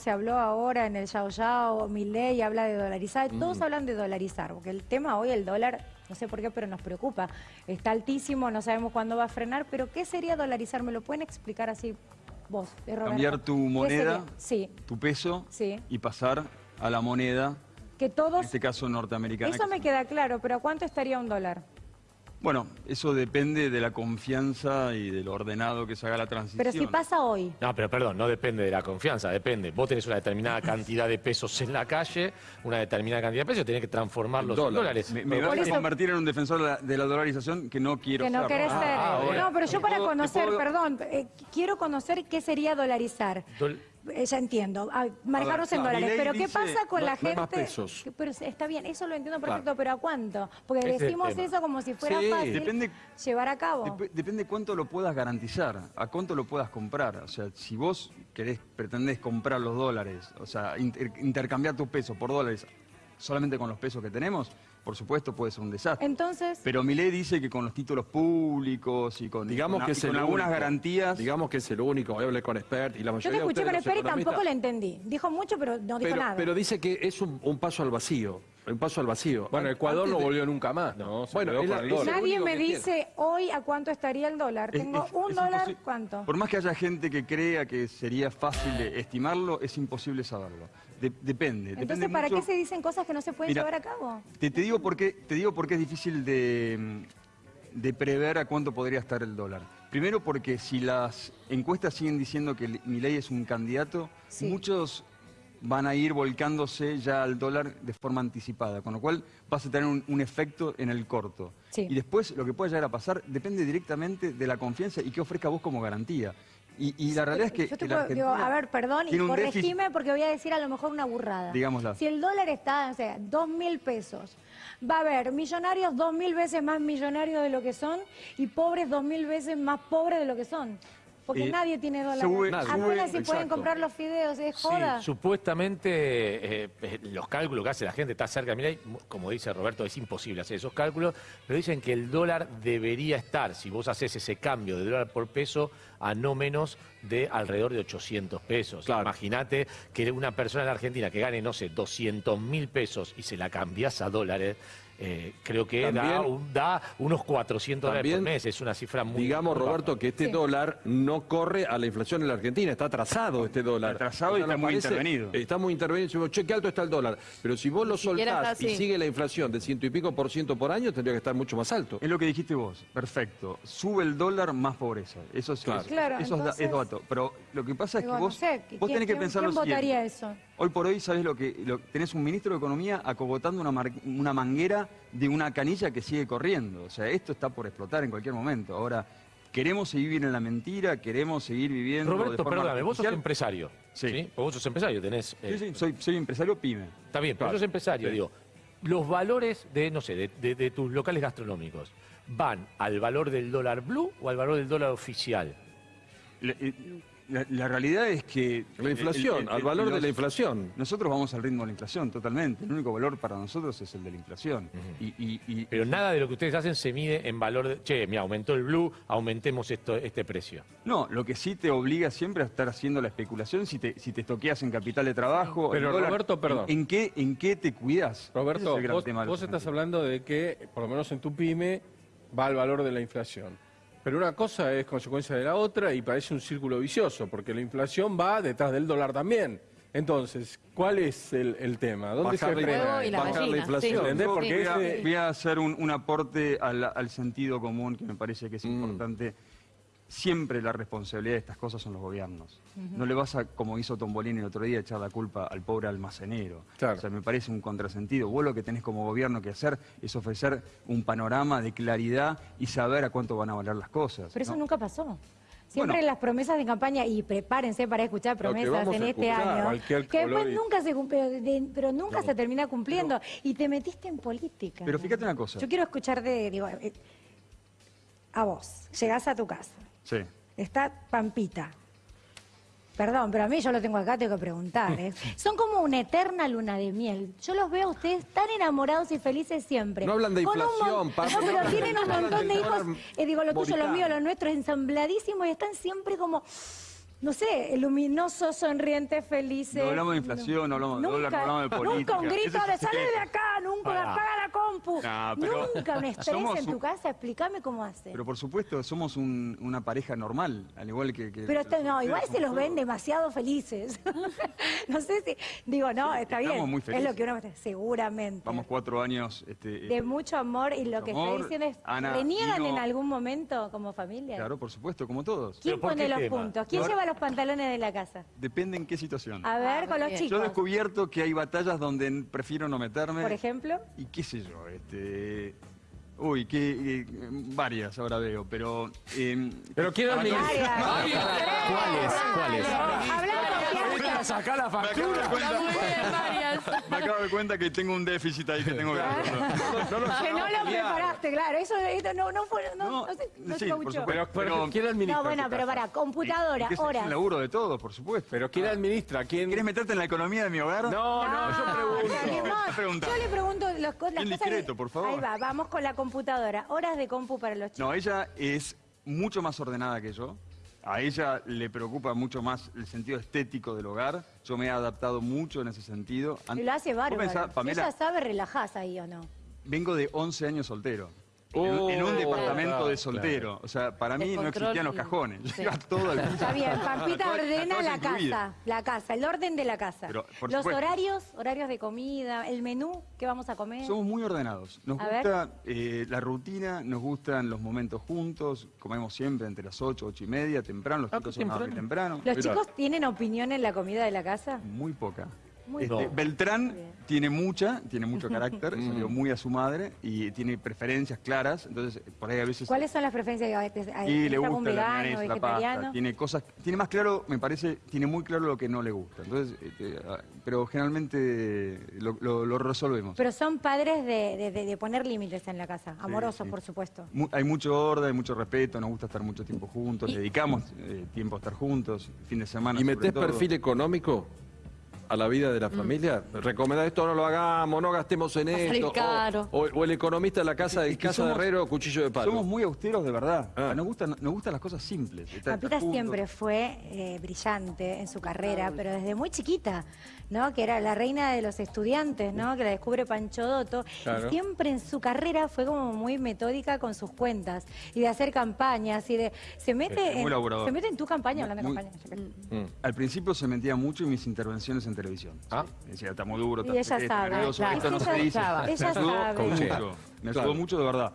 Se habló ahora en el Yao Yao, Milei habla de dolarizar, todos Mm. hablan de dolarizar, porque el tema hoy, el dólar, no sé por qué, pero nos preocupa. Está altísimo, no sabemos cuándo va a frenar, pero ¿qué sería dolarizar? ¿Me lo pueden explicar así vos, Roberto? Cambiar tu ¿Qué moneda? Sí, tu peso, Sí. y pasar a la moneda, que en todos... este caso norteamericana. Eso me queda claro, pero ¿a cuánto estaría un dólar? Bueno, eso depende de la confianza y de lo ordenado que se haga la transición. Pero si pasa hoy, No, pero perdón, no depende de la confianza, depende. Vos tenés una determinada cantidad de pesos en la calle, una determinada cantidad de pesos, tenés que transformarlos en Dólares. Me, me vas a eso- convertir en un defensor de la, de la dolarización que no quiero que no ser. querés Ah, ser... ah, no, pero yo para puedo- conocer, puedo- perdón, eh, quiero conocer qué sería dolarizar. Dol- Eh, Ya entiendo, ah, en no, dólares, pero ¿qué dice, pasa con no- la no gente? más pesos. Pero está bien, eso lo entiendo perfecto, Claro. pero ¿a cuánto? Porque es decimos eso como si fuera Sí. fácil Depende- llevar a cabo. Dep- depende cuánto lo puedas garantizar, a cuánto lo puedas comprar. O sea, si vos querés, pretendés comprar los dólares, o sea, inter- intercambiar tus pesos por dólares solamente con los pesos que tenemos, por supuesto puede ser un desastre. Entonces, Pero Milei dice que con los títulos públicos y con, Digamos con- que y con algunas único. garantías. Digamos que es el único. Hoy hablé con expert y la yo mayoría te de escuché con Espera y tampoco le entendí. Dijo mucho, pero no dijo pero, nada. pero dice que es un, un paso al vacío. Un paso al vacío. Bueno, Ecuador antes no de- volvió nunca más, ¿no? Se Bueno, quedó es con la- el dólar. la- Nadie me dice hoy a cuánto estaría el dólar. Es- Tengo es- un es dólar, ¿cuánto? Por más que haya gente que crea que sería fácil de estimarlo, es imposible saberlo. De- depende. Entonces, depende ¿para mucho- qué se dicen cosas que no se pueden Mira, llevar a cabo? Te, te digo por qué, te digo por qué es difícil de, mm, de prever a cuánto podría estar el dólar. Primero porque si las encuestas siguen diciendo que mi ley es un candidato, Sí. muchos van a ir volcándose ya al dólar de forma anticipada, con lo cual vas a tener un, un efecto en el corto. Sí. Y después lo que pueda llegar a pasar depende directamente de la confianza y qué ofrezca vos como garantía. Y, y la realidad es que... Yo te que la puedo- digo, a ver, perdón, y corregime porque voy a decir a lo mejor una burrada. Digámosla. Si el dólar está, o sea, dos mil pesos, va a haber millonarios dos mil veces más millonarios de lo que son y pobres dos mil veces más pobres de lo que son. Porque Eh, nadie tiene dólares. sube- Apenas sube- si pueden comprar los fideos, es Sí, joda. supuestamente eh, eh, los cálculos que hace la gente está cerca Milei, como dice Roberto, es imposible hacer esos cálculos, pero dicen que el dólar debería estar, si vos haces ese cambio de dólar por peso, a no menos de alrededor de 800 pesos. Claro. Imagínate que una persona en la Argentina que gane, no sé, 200 mil pesos y se la cambias a dólares, eh, creo que da, También- un- da unos 400 dólares por También, mes, es una cifra muy... Digamos, muy Roberto, baja. que este Sí. dólar no corre a la inflación en la Argentina, está atrasado este dólar. Está atrasado y está muy parece- intervenido. Está muy intervenido. Decimos, che, qué alto está el dólar. Pero si vos lo siquiera soltás y sigue la inflación de ciento y pico por ciento por año, tendría que estar mucho más alto. Es lo que dijiste vos, perfecto. Sube el dólar, más pobreza. Eso, es- Claro. eso- Claro, eso es da- entonces- es dato. Pero lo que pasa es Digo, que no vos, sé, vos ¿quién- tenés que quién- pensar quién lo siguiente. votaría eso? Hoy por hoy, ¿sabes lo que? lo- tenés un ministro de Economía acogotando una, mar- una manguera de una canilla que sigue corriendo. O sea, esto está por explotar en cualquier momento. Ahora, queremos seguir viviendo en la mentira, queremos seguir viviendo de Roberto, forma perdóname, vos sos empresario. Sí. Porque Vos sos empresario, tenés... eh, Sí, sí, soy, soy empresario pyme. Está bien, pero sos empresario, Sí. digo. Los valores de, no sé, de, de- de tus locales gastronómicos, ¿van al valor del dólar blue o al valor del dólar oficial? La, realidad es que... La inflación, el- el- al valor de la inflación. Nosotros vamos al ritmo de la inflación, totalmente. El único valor para nosotros es el de la inflación. y, y- y- Pero nada de lo que ustedes hacen se mide en valor de, che, mira, aumentó el blue, aumentemos esto, este precio. No, lo que sí te obliga siempre a estar haciendo la especulación si te, si te estoqueas en capital de trabajo. Pero, el dólar, Roberto, perdón. ¿En, en qué, ¿En qué te cuidas? Roberto, es el vos, vos estás hablando de que, por lo menos en tu pyme, va al valor de la inflación. Pero una cosa es consecuencia de la otra y parece un círculo vicioso, porque la inflación va detrás del dólar también. Entonces, ¿cuál es el, el tema? ¿Dónde Bajar se la- y la bajar la gallina, inflación. Porque voy, a, ese- voy a hacer un, un aporte al, al sentido común que me parece que es Mm. importante. Siempre la responsabilidad de estas cosas son los gobiernos. No le vas a, como hizo Tombolini el otro día, echar la culpa al pobre almacenero. Claro. O sea, me parece un contrasentido. Vos lo que tenés como gobierno que hacer es ofrecer un panorama de claridad y saber a cuánto van a valer las cosas. Pero eso nunca pasó. Siempre Bueno. las promesas de campaña, y prepárense para escuchar promesas en este año, que después y- nunca se cumple, pero nunca se termina cumpliendo. y te metiste en política. Pero fíjate una cosa. Yo quiero escucharte, digo, eh, a vos, llegás a tu casa, Sí. está Pampita. Perdón, pero a mí yo lo tengo acá, tengo que preguntar. ¿eh? Son como una eterna luna de miel. Yo los veo a ustedes tan enamorados y felices siempre. No hablan de Con inflación, Pampa, No, no pero tienen un montón de hijos. eh, digo, lo tuyo, lo mío, lo nuestro, ensambladísimos y están siempre como no sé, luminosos, sonrientes, felices. No hablamos de inflación, no hablamos de dólar, no hablamos de política. Nunca un grito de sale de acá, nunca Pero- Nunca un estrés Somos en tu un- casa, explícame cómo hace. Pero por supuesto, somos un- una pareja normal, al igual que... que Pero no, igual se los ven demasiado felices. no sé si, digo, no, está bien. Estamos muy es felices. lo que uno seguramente. Vamos cuatro años... Este, de eh, mucho amor y lo que amor, está diciendo es, Ana, ¿reniegan Dino- en algún momento como familia? Claro, por supuesto, como todos. ¿Quién ¿Pero por pone los tema? puntos? ¿Quién lleva los pantalones de la casa? Depende en qué situación. A ver, con los bien. chicos. Yo he descubierto que hay batallas donde prefiero no meterme. Por ejemplo. Y qué sé yo, este... Uy, que, eh, varias ahora veo, pero... eh, Pero quiero. ¿Cuáles? ¿Cuáles? Sacar la factura. Me acabo de cuenta que tengo un déficit ahí que tengo que... que no lo preparaste, claro. Eso esto no, no fue, no, No, no sé, no sí, se por. Pero, pero Pero- ¿quién administra? No, bueno, pero para, computadora, es horas. el laburo de todos, por supuesto. Pero ¿quién administra? ¿Quién? ¿Quieres meterte en la economía de mi hogar? No, no, yo pregunto. Yo le pregunto las, cosas. discreto, por favor. Ahí va, vamos con la computadora. Horas de compu para los chicos. No, ella es mucho más ordenada que yo. A ella le preocupa mucho más el sentido estético del hogar. Yo me he adaptado mucho en ese sentido. Y lo hace bárbaro. pensás, Si Pamela, ella sabe, relajás ahí o no. vengo de 11 años soltero. En un- Oh, en un departamento claro, de soltero. O sea, para mí no existían los cajones. sí. Llega todo al piso. Está bien, Pampita ordena la casa, la casa, el orden de la casa. Pero, los supuesto. horarios, horarios de comida, el menú, ¿qué vamos a comer? Somos muy ordenados. Nos A gusta eh, la rutina, nos gustan los momentos juntos. Comemos siempre entre las 8, 8 y media, temprano. Los Ah, chicos son a dormir temprano. ¿Los chicos tienen opinión en la comida de la casa? Muy poca. Muy Este. Beltrán Bien. tiene mucha, tiene mucho carácter, Mm. salió muy a su madre y tiene preferencias claras. Entonces, por ahí a veces. ¿Cuáles son las preferencias? Y le ¿Es algún gusta la vegano, milanesa, la pasta. Tiene cosas. Tiene más claro, me parece, tiene muy claro lo que no le gusta. Entonces, este, ah, pero generalmente lo, lo- lo resolvemos. Pero son padres de, de- de- de poner límites en la casa, amorosos, sí. por supuesto. Mu- hay mucho orden, hay mucho respeto, nos gusta estar mucho tiempo juntos, le dedicamos eh, tiempo a estar juntos, fin de semana. ¿Y sobre metés todo. perfil económico a la vida de la familia? ¿Recomendás esto no lo hagamos, no gastemos en esto? O- caro. O, o el economista de la casa de Es que casa de somos- herrero, cuchillo de palo. Somos muy austeros de verdad. Ah. Nos, gustan, nos gustan las cosas simples. juntos. siempre fue eh, brillante en su carrera, pero desde muy chiquita, ¿no? Que era la reina de los estudiantes, ¿no? Que la descubre Pancho Dotto. Claro. Y siempre en su carrera fue como muy metódica con sus cuentas y de hacer campañas y de se mete Sí, muy en, se mete en tu campaña hablando de campaña. Mm. Al principio se metía mucho en mis intervenciones en televisión. Ah. Sí. Decía, está muy duro, Y está ella sabe, nervioso, claro. esto no Ella se dice. sabe. Me Ella ayudó mucho. Me ayudó Claro. mucho de verdad.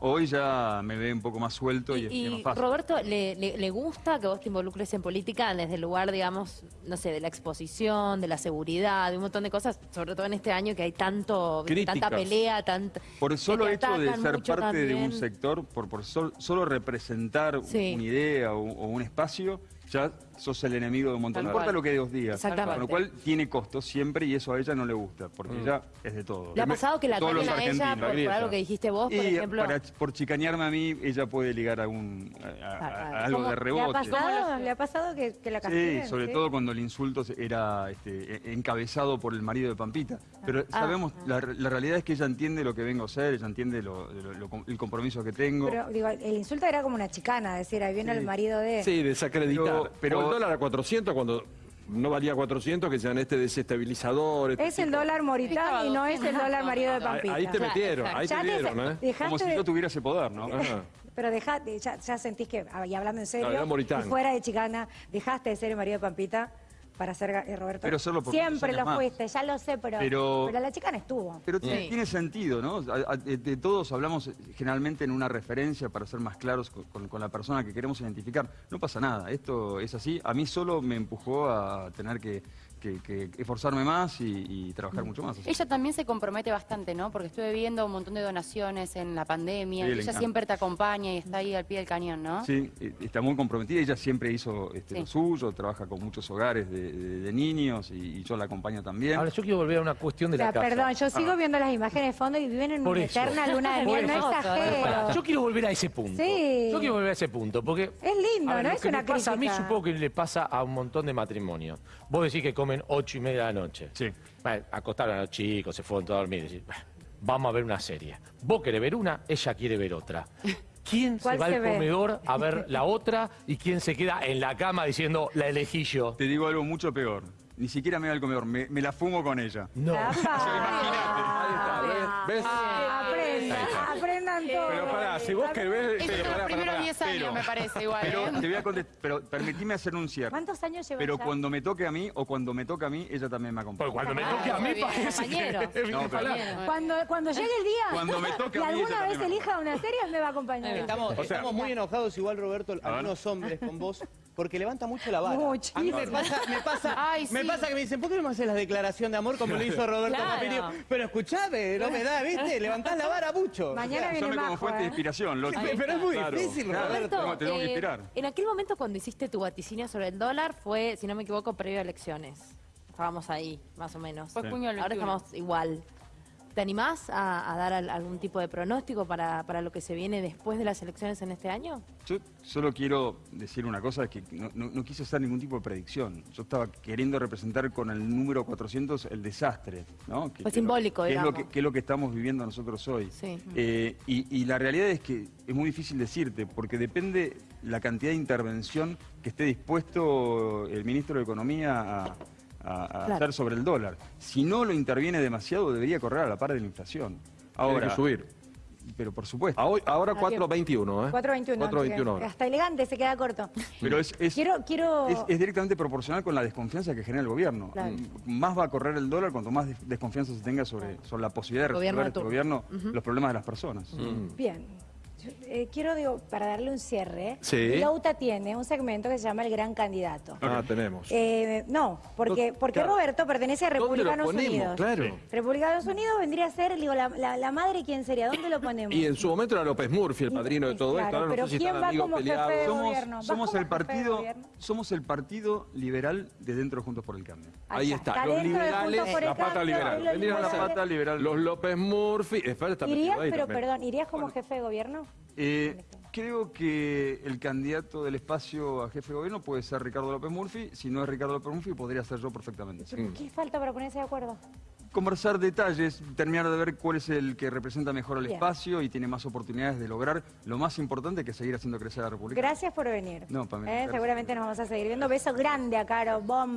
Hoy ya me ve un poco más suelto y, Y, es- y es más fácil. Roberto, ¿le, le, le gusta que vos te involucres en política desde el lugar, digamos, no sé, de la exposición, de la seguridad, de un montón de cosas, sobre todo en este año que hay tanto, Críticas. tanta pelea, tanta... Por el solo hecho de ser parte de un sector, por, por sol- solo representar Sí. una idea o, o un espacio, ya sos el enemigo de un montón. No importa lo que Dios diga. Exactamente. Con lo cual tiene costo siempre y eso a ella no le gusta, porque Mm. ella es de todo. ¿Le ha pasado que la todos a ella por algo que dijiste vos, por Y ejemplo? para- por chicanearme a mí, ella puede ligar a, un, a- a- a- a algo de ¿Le ha rebote. pasado, ¿Le ha pasado que, que la castiguen? Sí, sobre ¿Sí? todo cuando el insulto se- era este, e- encabezado por el marido de Pampita. Pero Ah. sabemos, la, la realidad es que ella entiende lo que vengo a hacer, ella entiende lo- lo- lo- el compromiso que tengo. Pero digo, el insulto era como una chicana, decir, ahí viene Sí. el marido de... Sí, desacreditar. Pero- pero- el dólar a 400 cuando no valía 400, que sean este desestabilizador. este Es el dólar Moritán y no es el dólar marido de Pampita. ahí te metieron, ahí Ya te vieron, ¿eh? dejaste Como si de- yo tuviera ese poder, ¿no? Ajá. Pero dejate, ya, ya sentís que, ah, y hablando en serio, No, y fuera de chicana, dejaste de ser el marido de Pampita para ser eh, Roberto. Pero solo por Siempre lo más. fuiste, ya lo sé, pero, Pero- pero la chicana estuvo. Pero Sí. tiene- sentido, ¿no? A- a- de, de todos hablamos eh, generalmente en una referencia para ser más claros con, con- con la persona que queremos identificar. No pasa nada, esto es así. A mí solo me empujó a tener que, que- que esforzarme más y, y trabajar mucho más. así. Ella también se compromete bastante, ¿no? Porque estuve viendo un montón de donaciones en la pandemia. Sí, y le ella siempre te acompaña y está ahí al pie del cañón, ¿no? Sí, eh, está muy comprometida. Ella siempre hizo este, Sí. lo suyo, trabaja con muchos hogares de, de- de niños y, y yo la acompaño también. Ahora, yo quiero volver a una cuestión de O sea, la casa. perdón, yo sigo viendo las imágenes de fondo y viven en Por una eso. eterna luna de miel, no exagero. Yo quiero volver a ese punto. Sí. Yo quiero volver a ese punto, porque... Es lindo, ver, ¿no? lo Es que una me pasa a mí, crítica. supongo que le pasa a un montón de matrimonios. Vos decís que comen ocho y media de la noche. Sí. Bueno, acostaron a los chicos, se fueron todos a dormir. Decís, "Bah, vamos a ver una serie. Vos querés ver una, ella quiere ver otra. ¿Quién se ¿Cuál va se al ve? comedor a ver la otra y quién se queda en la cama diciendo la elegí yo? Te digo algo mucho peor. Ni siquiera me voy al comedor, me, me la fumo con ella. No. Ahí está, ¿ves? ¿Ves? Aprendan, aprendan todo. Pero pará, si vos querés... 10 años, pero- me parece igual. Pero ¿eh? te voy a contestar, pero permitime hacer un cierre. ¿Cuántos años llevan Pero ya? cuando me toque a mí o cuando me toca a mí, ella también me acompaña. Cuando me Ah, toque a mí parece que... No, pero-. Cuando, cuando llegue el día Cuando me toque y a mí, alguna vez elija una serie, me va a acompañar. Estamos, O sea- estamos muy enojados igual, Roberto, algunos hombres con vos, porque levanta mucho la vara. Muchísimo. A mí me pasa, me pasa, Ay, me sí. pasa que me dicen, ¿por qué no me haces la declaración de amor como lo hizo Roberto Claro. Papirio? Pero escuchame, no me da, ¿viste? Levantás la vara mucho. Mañana viene Usame como Majo, fuente de ¿eh? inspiración. Lo, Pero pero es muy Claro. difícil, Claro. Roberto. Tengo- tengo que eh, inspirar. en aquel momento cuando hiciste tu vaticinio sobre el dólar fue, si no me equivoco, previo a elecciones. Estábamos ahí, más o menos. Fue junio del Ahora 21. estamos igual. ¿Te animás a, a dar al- algún tipo de pronóstico para, para lo que se viene después de las elecciones en este año? Yo solo quiero decir una cosa, es que no, no- no quise hacer ningún tipo de predicción. Yo estaba queriendo representar con el número 400 el desastre, ¿no? Que- simbólico, lo, que es lo digamos. que es lo que estamos viviendo nosotros hoy. Sí. Eh, y, y la realidad es que es muy difícil decirte, porque depende la cantidad de intervención que esté dispuesto el ministro de Economía a, a- a Claro. hacer sobre el dólar. Si no lo interviene demasiado, debería correr a la par de la inflación. Tiene Ahora, que subir. pero por supuesto. Hoy- ahora Ah, bien. 4.21, ¿eh? 4.21. 4.21 ahora. Hasta elegante, se queda corto. Pero es, es- Quiero, quiero... es- es directamente proporcional con la desconfianza que genera el gobierno. Claro. Mm, Más va a correr el dólar cuanto más des- desconfianza se tenga sobre, sobre la posibilidad de Gobierno resolver de este turno. gobierno los problemas de las personas. Bien. Yo, eh, quiero, digo, para darle un cierre, Sí. Lauta tiene un segmento que se llama El Gran Candidato. Ah, tenemos. Eh, no, porque, porque Claro. Roberto pertenece a ¿Dónde lo Republicanos? Unidos. Claro. Republicanos Unidos vendría a ser, digo, la, la- la madre, ¿quién sería? ¿Dónde lo ponemos? Y en su momento era López Murphy, el padrino de todo Claro, esto. Ahora pero no sé si ¿quién va como jefe de. Somos, gobierno. ¿Vas somos el jefe de partido, gobierno? somos el partido liberal de dentro de Juntos por el Cambio. Ahí está, Está los liberales, Juntos por el la pata liberal. Vendrían la pata liberal. Los López Murphy. Espera, está ¿Irías, pero perdón, irías como jefe de gobierno? Eh, creo que el candidato del espacio a jefe de gobierno puede ser Ricardo López Murphy. Si no es Ricardo López Murphy, podría ser yo perfectamente. ¿Qué falta para ponerse de acuerdo? Conversar detalles, terminar de ver cuál es el que representa mejor Bien. espacio y tiene más oportunidades de lograr lo más importante que es seguir haciendo crecer a la República. Gracias por venir. No, Pamela, Eh. Seguramente nos vamos a seguir viendo. Beso grande a Caro, bomba.